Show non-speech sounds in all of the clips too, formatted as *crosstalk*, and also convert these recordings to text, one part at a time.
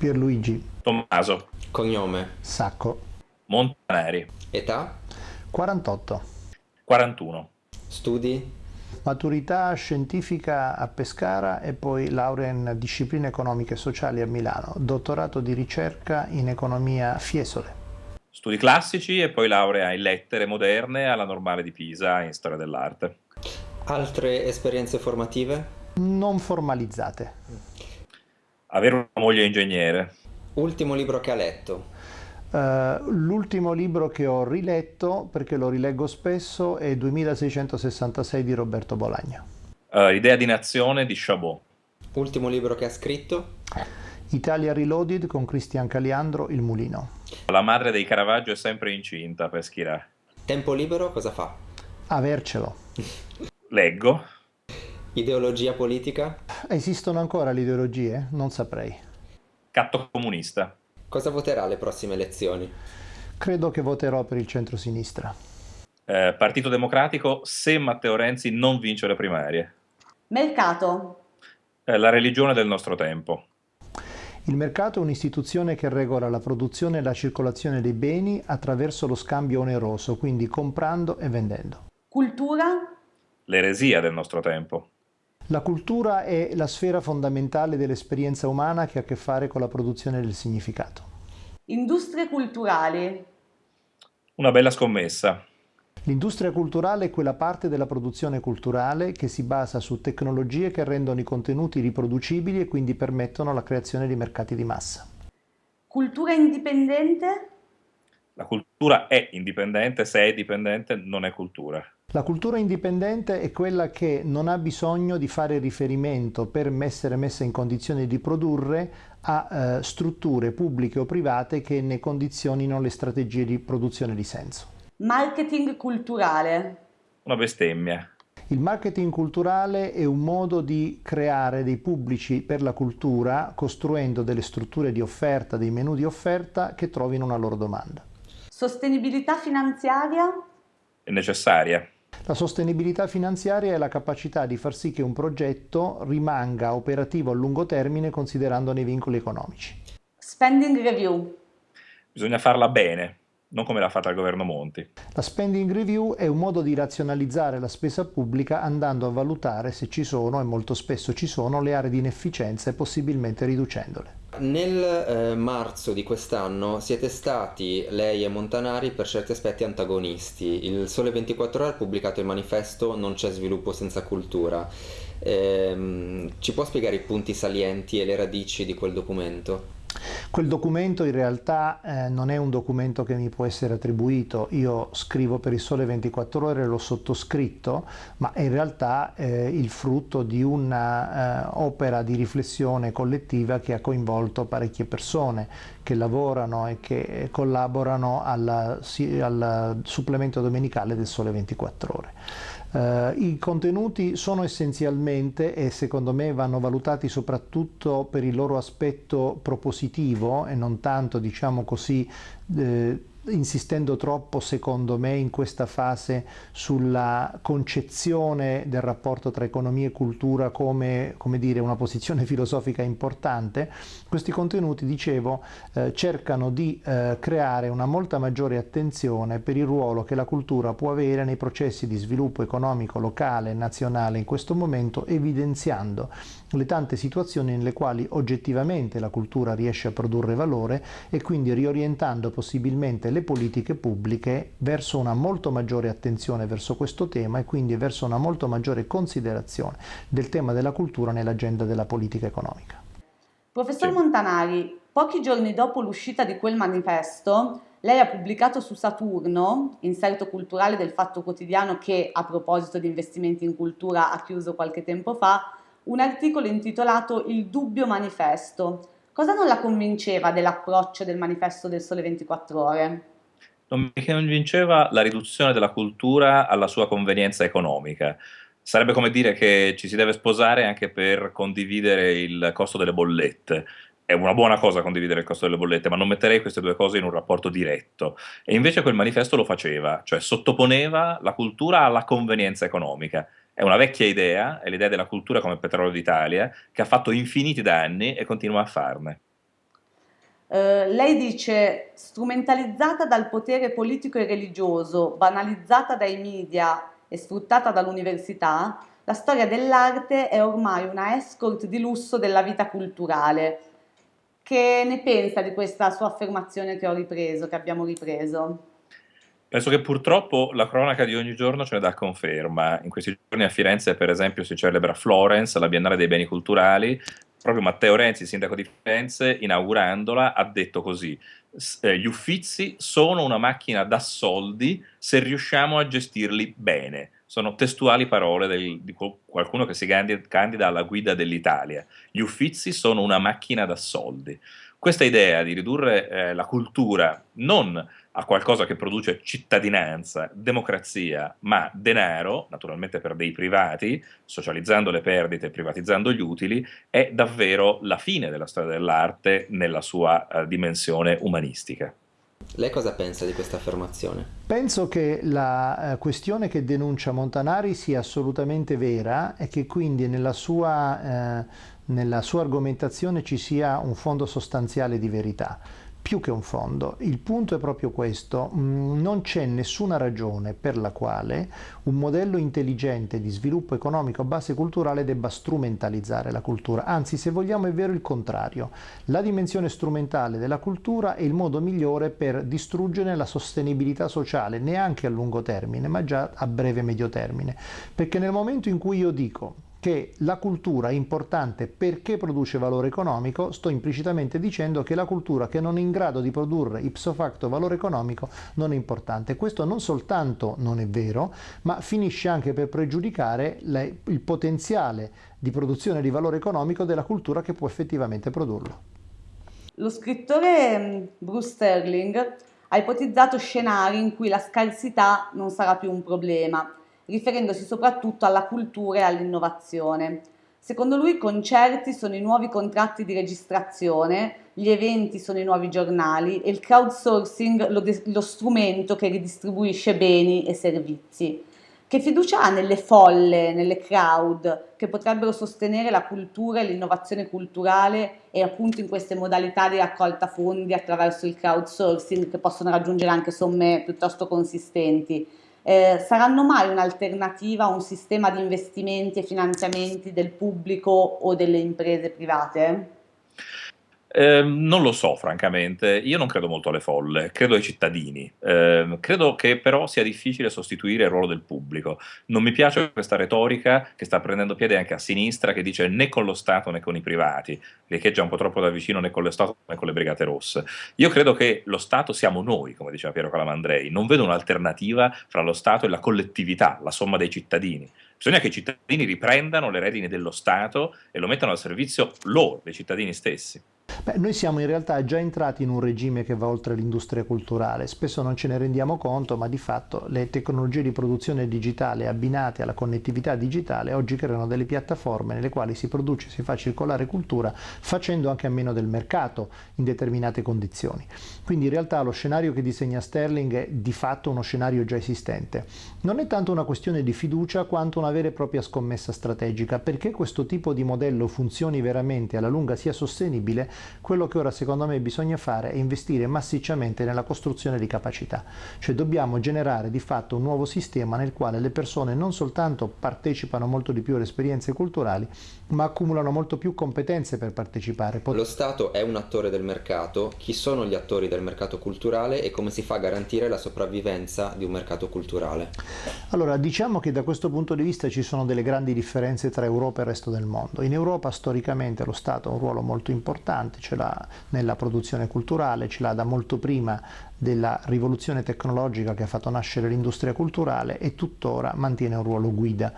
Pierluigi. Tommaso. Cognome. Sacco. Montanari. Età. 48. 41. Studi. Maturità scientifica a Pescara e poi laurea in discipline economiche e sociali a Milano. Dottorato di ricerca in economia Fiesole. Studi classici e poi laurea in lettere moderne alla Normale di Pisa in storia dell'arte. Altre esperienze formative? Non formalizzate. Avere una moglie ingegnere. Ultimo libro che ha letto? Uh, l'ultimo libro che ho riletto, perché lo rileggo spesso, è 2666 di Roberto Bolagna. Uh, Idea di nazione di Chabot. Ultimo libro che ha scritto? Italia Reloaded con Cristian Caliandro, Il Mulino. La madre dei Caravaggio è sempre incinta per Schirà. Tempo libero cosa fa? Avercelo. *laughs* Leggo. Ideologia politica? Esistono ancora le ideologie? Non saprei. Catto comunista. Cosa voterà alle prossime elezioni? Credo che voterò per il centro-sinistra. Eh, Partito Democratico se Matteo Renzi non vince le primarie. Mercato. Eh, la religione del nostro tempo. Il mercato è un'istituzione che regola la produzione e la circolazione dei beni attraverso lo scambio oneroso, quindi comprando e vendendo. Cultura. L'eresia del nostro tempo. La cultura è la sfera fondamentale dell'esperienza umana che ha a che fare con la produzione del significato. Industrie culturali. Una bella scommessa. L'industria culturale è quella parte della produzione culturale che si basa su tecnologie che rendono i contenuti riproducibili e quindi permettono la creazione di mercati di massa. Cultura indipendente? La cultura è indipendente, se è dipendente non è cultura. La cultura indipendente è quella che non ha bisogno di fare riferimento per essere messa in condizione di produrre a eh, strutture pubbliche o private che ne condizionino le strategie di produzione di senso. Marketing culturale. Una bestemmia. Il marketing culturale è un modo di creare dei pubblici per la cultura costruendo delle strutture di offerta, dei menu di offerta che trovino una loro domanda. Sostenibilità finanziaria? È necessaria. La sostenibilità finanziaria è la capacità di far sì che un progetto rimanga operativo a lungo termine considerandone i vincoli economici. Spending review. Bisogna farla bene, non come l'ha fatta il governo Monti. La spending review è un modo di razionalizzare la spesa pubblica andando a valutare se ci sono, e molto spesso ci sono, le aree di inefficienza e possibilmente riducendole. Nel eh, marzo di quest'anno siete stati, lei e Montanari, per certi aspetti antagonisti. Il Sole 24 Ore ha pubblicato il manifesto Non c'è sviluppo senza cultura. Ehm, ci può spiegare i punti salienti e le radici di quel documento? Quel documento in realtà eh, non è un documento che mi può essere attribuito, io scrivo per il Sole 24 Ore, l'ho sottoscritto, ma è in realtà eh, il frutto di un'opera eh, di riflessione collettiva che ha coinvolto parecchie persone che lavorano e che collaborano al, al supplemento domenicale del Sole 24 Ore. Uh, I contenuti sono essenzialmente e secondo me vanno valutati soprattutto per il loro aspetto propositivo e non tanto diciamo così eh, insistendo troppo secondo me in questa fase sulla concezione del rapporto tra economia e cultura come, come dire, una posizione *laughs* filosofica importante, questi contenuti, dicevo, eh, cercano di eh, creare una molta maggiore attenzione per il ruolo che la cultura può avere nei processi di sviluppo economico locale e nazionale in questo momento, evidenziando le tante situazioni nelle quali oggettivamente la cultura riesce a produrre valore e quindi riorientando possibilmente le politiche pubbliche verso una molto maggiore attenzione verso questo tema e quindi verso una molto maggiore considerazione del tema della cultura nell'agenda della politica economica. Professor sì. Montanari, pochi giorni dopo l'uscita di quel manifesto, lei ha pubblicato su Saturno, inserto culturale del Fatto Quotidiano che a proposito di investimenti in cultura ha chiuso qualche tempo fa, un articolo intitolato Il dubbio manifesto. Cosa non la convinceva dell'approccio del manifesto del Sole 24 Ore? Non mi convinceva la riduzione della cultura alla sua convenienza economica. Sarebbe come dire che ci si deve sposare anche per condividere il costo delle bollette. È una buona cosa condividere il costo delle bollette, ma non metterei queste due cose in un rapporto diretto. E invece quel manifesto lo faceva, cioè sottoponeva la cultura alla convenienza economica. È una vecchia idea, è l'idea della cultura come petrolio d'Italia, che ha fatto infiniti danni e continua a farne. Eh, lei dice strumentalizzata dal potere politico e religioso, banalizzata dai media e sfruttata dall'università, la storia dell'arte è ormai una escort di lusso della vita culturale. Che ne pensa di questa sua affermazione che ho ripreso, che abbiamo ripreso? Penso che purtroppo la cronaca di ogni giorno ce ne dà conferma. In questi giorni a Firenze, per esempio, si celebra Florence, la Biennale dei Beni Culturali, proprio Matteo Renzi, sindaco di Firenze, inaugurandola, ha detto così, eh, gli uffizi sono una macchina da soldi se riusciamo a gestirli bene. Sono testuali parole del, di qualcuno che si candida alla guida dell'Italia. Gli uffizi sono una macchina da soldi. Questa idea di ridurre eh, la cultura non a qualcosa che produce cittadinanza, democrazia, ma denaro, naturalmente per dei privati, socializzando le perdite e privatizzando gli utili, è davvero la fine della storia dell'arte nella sua uh, dimensione umanistica. Lei cosa pensa di questa affermazione? Penso che la uh, questione che denuncia Montanari sia assolutamente vera e che quindi nella sua, uh, nella sua argomentazione ci sia un fondo sostanziale di verità più che un fondo. Il punto è proprio questo, mm, non c'è nessuna ragione per la quale un modello intelligente di sviluppo economico a base culturale debba strumentalizzare la cultura, anzi se vogliamo è vero il contrario. La dimensione strumentale della cultura è il modo migliore per distruggere la sostenibilità sociale, neanche a lungo termine, ma già a breve medio termine. Perché nel momento in cui io dico che la cultura è importante perché produce valore economico, sto implicitamente dicendo che la cultura che non è in grado di produrre ipso facto valore economico non è importante. Questo non soltanto non è vero, ma finisce anche per pregiudicare le, il potenziale di produzione di valore economico della cultura che può effettivamente produrlo. Lo scrittore mm, Bruce Sterling ha ipotizzato scenari in cui la scarsità non sarà più un problema riferendosi soprattutto alla cultura e all'innovazione. Secondo lui i concerti sono i nuovi contratti di registrazione, gli eventi sono i nuovi giornali e il crowdsourcing lo, lo strumento che ridistribuisce beni e servizi. Che fiducia ha nelle folle, nelle crowd, che potrebbero sostenere la cultura e l'innovazione culturale e appunto in queste modalità di raccolta fondi attraverso il crowdsourcing che possono raggiungere anche somme piuttosto consistenti? Eh, saranno mai un'alternativa a un sistema di investimenti e finanziamenti del pubblico o delle imprese private? Eh, non lo so, francamente. Io non credo molto alle folle, credo ai cittadini. Eh, credo che però sia difficile sostituire il ruolo del pubblico. Non mi piace questa retorica che sta prendendo piede anche a sinistra, che dice né con lo Stato né con i privati, riecheggia un po' troppo da vicino né con lo Stato né con le Brigate Rosse. Io credo che lo Stato siamo noi, come diceva Piero Calamandrei. Non vedo un'alternativa fra lo Stato e la collettività, la somma dei cittadini. Bisogna che i cittadini riprendano le redini dello Stato e lo mettano al servizio loro, dei cittadini stessi. Beh, noi siamo in realtà già entrati in un regime che va oltre l'industria culturale, spesso non ce ne rendiamo conto, ma di fatto le tecnologie di produzione digitale abbinate alla connettività digitale oggi creano delle piattaforme nelle quali si produce e si fa circolare cultura facendo anche a meno del mercato in determinate condizioni. Quindi in realtà lo scenario che disegna Sterling è di fatto uno scenario già esistente. Non è tanto una questione di fiducia quanto una vera e propria scommessa strategica, perché questo tipo di modello funzioni veramente alla lunga sia sostenibile quello che ora secondo me bisogna fare è investire massicciamente nella costruzione di capacità, cioè dobbiamo generare di fatto un nuovo sistema nel quale le persone non soltanto partecipano molto di più alle esperienze culturali, ma accumulano molto più competenze per partecipare. Lo Stato è un attore del mercato, chi sono gli attori del mercato culturale e come si fa a garantire la sopravvivenza di un mercato culturale? Allora, diciamo che da questo punto di vista ci sono delle grandi differenze tra Europa e il resto del mondo. In Europa storicamente lo Stato ha un ruolo molto importante, ce l'ha nella produzione culturale, ce l'ha da molto prima della rivoluzione tecnologica che ha fatto nascere l'industria culturale e tuttora mantiene un ruolo guida.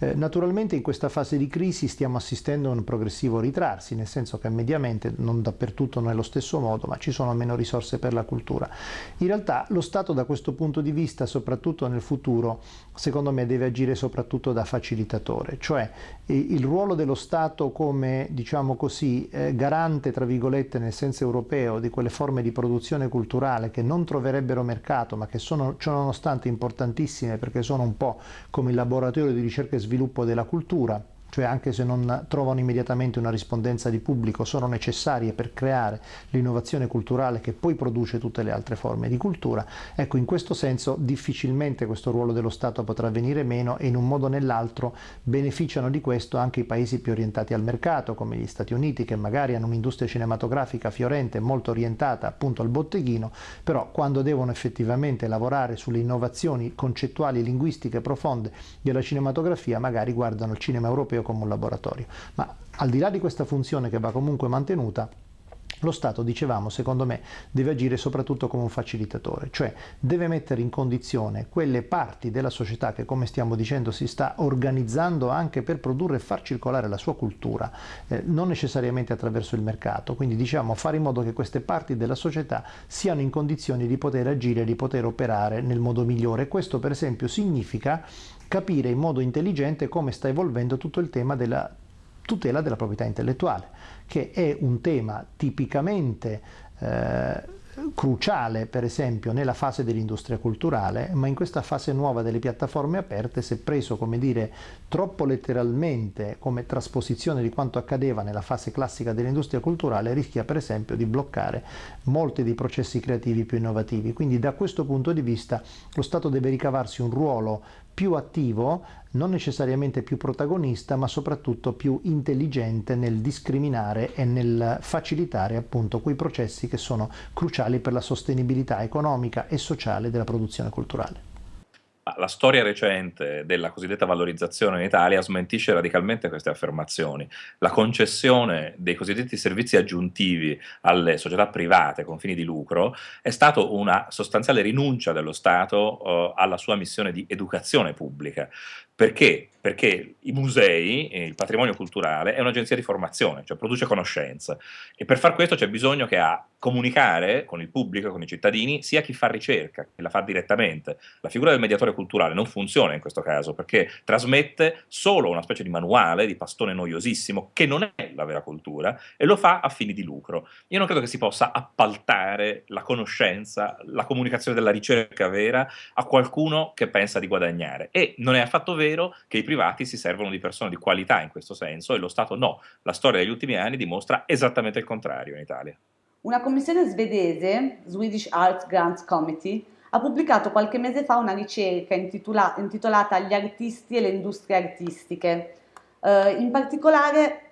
Eh, naturalmente in questa fase di crisi stiamo assistendo a un progressivo ritrarsi, nel senso che mediamente non dappertutto non è lo stesso modo, ma ci sono meno risorse per la cultura. In realtà lo Stato da questo punto di vista, soprattutto nel futuro, secondo me deve agire soprattutto da facilitatore, cioè il ruolo dello Stato come, diciamo così, eh, garante, tra virgolette, nel senso europeo, di quelle forme di produzione culturale che non troverebbero mercato, ma che sono ciononostante importantissime perché sono un po' come il laboratorio di ricerca e sviluppo della cultura, cioè anche se non trovano immediatamente una rispondenza di pubblico, sono necessarie per creare l'innovazione culturale che poi produce tutte le altre forme di cultura. Ecco, in questo senso difficilmente questo ruolo dello Stato potrà venire meno e in un modo o nell'altro beneficiano di questo anche i paesi più orientati al mercato, come gli Stati Uniti, che magari hanno un'industria cinematografica fiorente, molto orientata appunto al botteghino, però quando devono effettivamente lavorare sulle innovazioni concettuali e linguistiche profonde della cinematografia, magari guardano il cinema europeo proprio come un laboratorio. Ma al di là di questa funzione che va comunque mantenuta, lo Stato, dicevamo, secondo me, deve agire soprattutto come un facilitatore, cioè deve mettere in condizione quelle parti della società che, come stiamo dicendo, si sta organizzando anche per produrre e far circolare la sua cultura, eh, non necessariamente attraverso il mercato, quindi diciamo fare in modo che queste parti della società siano in condizioni di poter agire, di poter operare nel modo migliore. Questo per esempio significa capire in modo intelligente come sta evolvendo tutto il tema della tutela della proprietà intellettuale, che è un tema tipicamente eh, cruciale per esempio nella fase dell'industria culturale, ma in questa fase nuova delle piattaforme aperte, se preso come dire troppo letteralmente come trasposizione di quanto accadeva nella fase classica dell'industria culturale, rischia per esempio di bloccare molti dei processi creativi più innovativi. Quindi da questo punto di vista lo Stato deve ricavarsi un ruolo più attivo, non necessariamente più protagonista, ma soprattutto più intelligente nel discriminare e nel facilitare appunto quei processi che sono cruciali per la sostenibilità economica e sociale della produzione culturale. La storia recente della cosiddetta valorizzazione in Italia smentisce radicalmente queste affermazioni. La concessione dei cosiddetti servizi aggiuntivi alle società private con fini di lucro è stata una sostanziale rinuncia dello Stato eh, alla sua missione di educazione pubblica. Perché? Perché i musei, il patrimonio culturale, è un'agenzia di formazione, cioè produce conoscenza e per far questo c'è bisogno che a comunicare con il pubblico, con i cittadini, sia chi fa ricerca, chi la fa direttamente. La figura del mediatore culturale non funziona in questo caso perché trasmette solo una specie di manuale, di pastone noiosissimo, che non è la vera cultura e lo fa a fini di lucro. Io non credo che si possa appaltare la conoscenza, la comunicazione della ricerca vera a qualcuno che pensa di guadagnare e non è affatto vero vero che i privati si servono di persone di qualità in questo senso e lo Stato no. La storia degli ultimi anni dimostra esattamente il contrario in Italia. Una commissione svedese, Swedish Arts Grants Committee, ha pubblicato qualche mese fa una ricerca intitola intitolata Gli artisti e le industrie artistiche. Uh, in particolare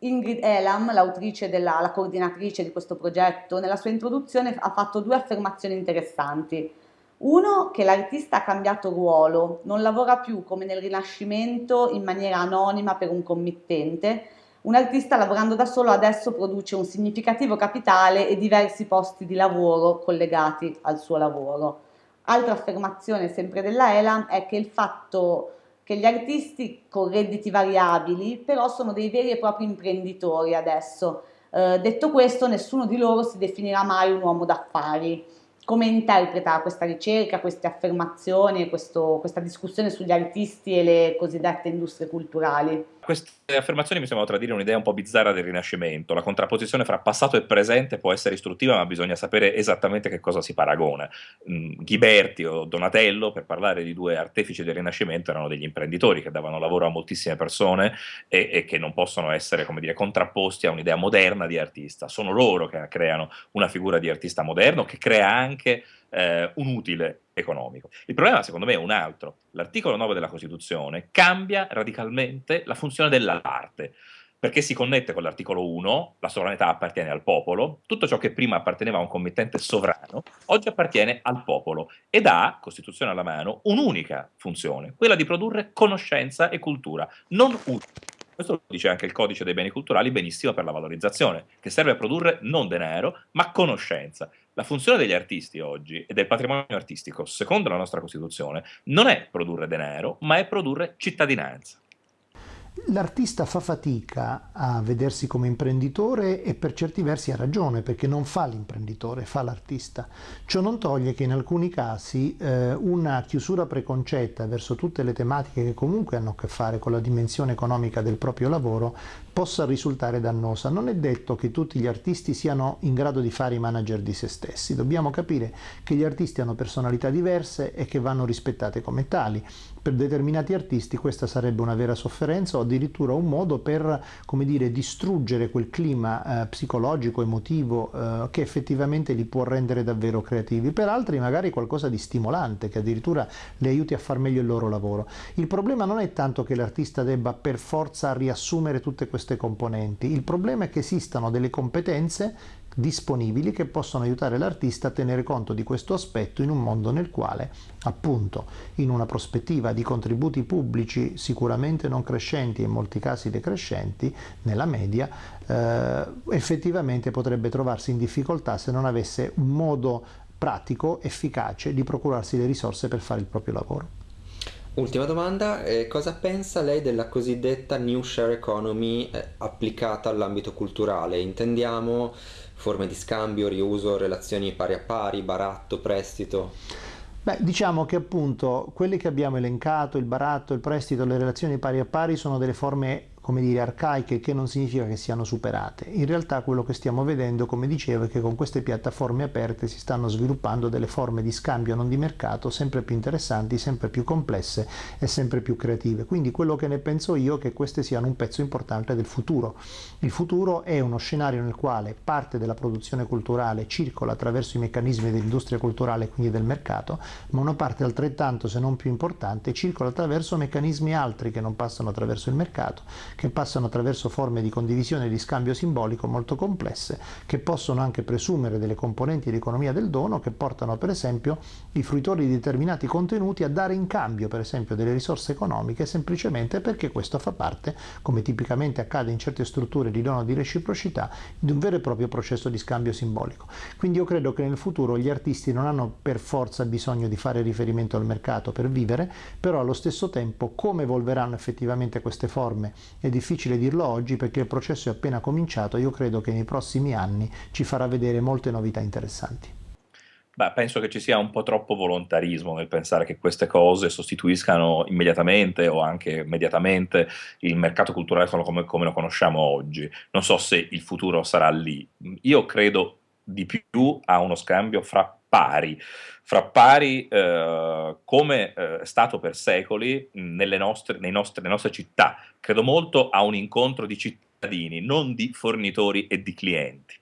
Ingrid Elam, l'autrice della la coordinatrice di questo progetto, nella sua introduzione ha fatto due affermazioni interessanti. Uno, che l'artista ha cambiato ruolo, non lavora più come nel Rinascimento in maniera anonima per un committente. Un artista lavorando da solo adesso produce un significativo capitale e diversi posti di lavoro collegati al suo lavoro. Altra affermazione sempre della Elam è che il fatto che gli artisti con redditi variabili però sono dei veri e propri imprenditori adesso. Eh, detto questo, nessuno di loro si definirà mai un uomo d'affari come interpreta questa ricerca, queste affermazioni, questo, questa discussione sugli artisti e le cosiddette industrie culturali? Queste affermazioni mi sembrano tradire un'idea un po' bizzarra del Rinascimento. La contrapposizione fra passato e presente può essere istruttiva, ma bisogna sapere esattamente che cosa si paragona. Mm, Ghiberti o Donatello, per parlare di due artefici del Rinascimento, erano degli imprenditori che davano lavoro a moltissime persone e, e che non possono essere, dire, contrapposti a un'idea moderna di artista. Sono loro che creano una figura di artista moderno, che crea anche eh, un utile economico. Il problema secondo me è un altro. L'articolo 9 della Costituzione cambia radicalmente la funzione dell'arte perché si connette con l'articolo 1, la sovranità appartiene al popolo, tutto ciò che prima apparteneva a un committente sovrano, oggi appartiene al popolo ed ha, Costituzione alla mano, un'unica funzione, quella di produrre conoscenza e cultura, non utile. Questo lo dice anche il codice dei beni culturali benissimo per la valorizzazione, che serve a produrre non denaro, ma conoscenza. La funzione degli artisti oggi e del patrimonio artistico, secondo la nostra Costituzione, non è produrre denaro, ma è produrre cittadinanza. L'artista fa fatica a vedersi come imprenditore e per certi versi ha ragione perché non fa l'imprenditore, fa l'artista. Ciò non toglie che in alcuni casi eh, una chiusura preconcetta verso tutte le tematiche che comunque hanno a che fare con la dimensione economica del proprio lavoro possa risultare dannosa. Non è detto che tutti gli artisti siano in grado di fare i manager di se stessi, dobbiamo capire che gli artisti hanno personalità diverse e che vanno rispettate come tali. Per determinati artisti questa sarebbe una vera sofferenza o addirittura un modo per, dire, distruggere quel clima eh, psicologico, emotivo eh, che effettivamente li può rendere davvero creativi. Per altri magari qualcosa di stimolante che addirittura li aiuti a far meglio il loro lavoro. Il problema non è tanto che l'artista debba per forza riassumere tutte queste componenti, il problema è che esistano delle competenze disponibili che possono aiutare l'artista a tenere conto di questo aspetto in un mondo nel quale, appunto, in una prospettiva di contributi pubblici sicuramente non crescenti e in molti casi decrescenti, nella media, eh, effettivamente potrebbe trovarsi in difficoltà se non avesse un modo pratico, efficace di procurarsi le risorse per fare il proprio lavoro. Ultima domanda, eh, cosa pensa lei della cosiddetta New Share Economy eh, applicata all'ambito culturale? Intendiamo forme di scambio, riuso, relazioni pari a pari, baratto, prestito? Beh, diciamo che appunto quelli che abbiamo elencato, il baratto, il prestito, le relazioni pari a pari sono delle forme come dire, arcaiche che non significa che siano superate. In realtà quello che stiamo vedendo, come dicevo, è che con queste piattaforme aperte si stanno sviluppando delle forme di scambio non di mercato sempre più interessanti, sempre più complesse e sempre più creative. Quindi quello che ne penso io è che queste siano un pezzo importante del futuro. Il futuro è uno scenario nel quale parte della produzione culturale circola attraverso i meccanismi dell'industria culturale quindi del mercato, ma una parte altrettanto, se non più importante, circola attraverso meccanismi altri che non passano attraverso il mercato, che passano attraverso forme di condivisione e di scambio simbolico molto complesse, che possono anche presumere delle componenti di economia del dono che portano per esempio i fruitori di determinati contenuti a dare in cambio per esempio delle risorse economiche semplicemente perché questo fa parte, come tipicamente accade in certe strutture di dono di reciprocità, di un vero e proprio processo di scambio simbolico. Quindi io credo che nel futuro gli artisti non hanno per forza bisogno di fare riferimento al mercato per vivere, però allo stesso tempo come evolveranno effettivamente queste forme è difficile dirlo oggi perché il processo è appena cominciato, io credo che nei prossimi anni ci farà vedere molte novità interessanti. Beh, penso che ci sia un po' troppo volontarismo nel pensare che queste cose sostituiscano immediatamente o anche immediatamente il mercato culturale come, come lo conosciamo oggi. Non so se il futuro sarà lì. Io credo di più a uno scambio fra pari, fra pari eh, come eh, è stato per secoli nelle nostre, nostre, nelle nostre città. Credo molto a un incontro di cittadini, non di fornitori e di clienti.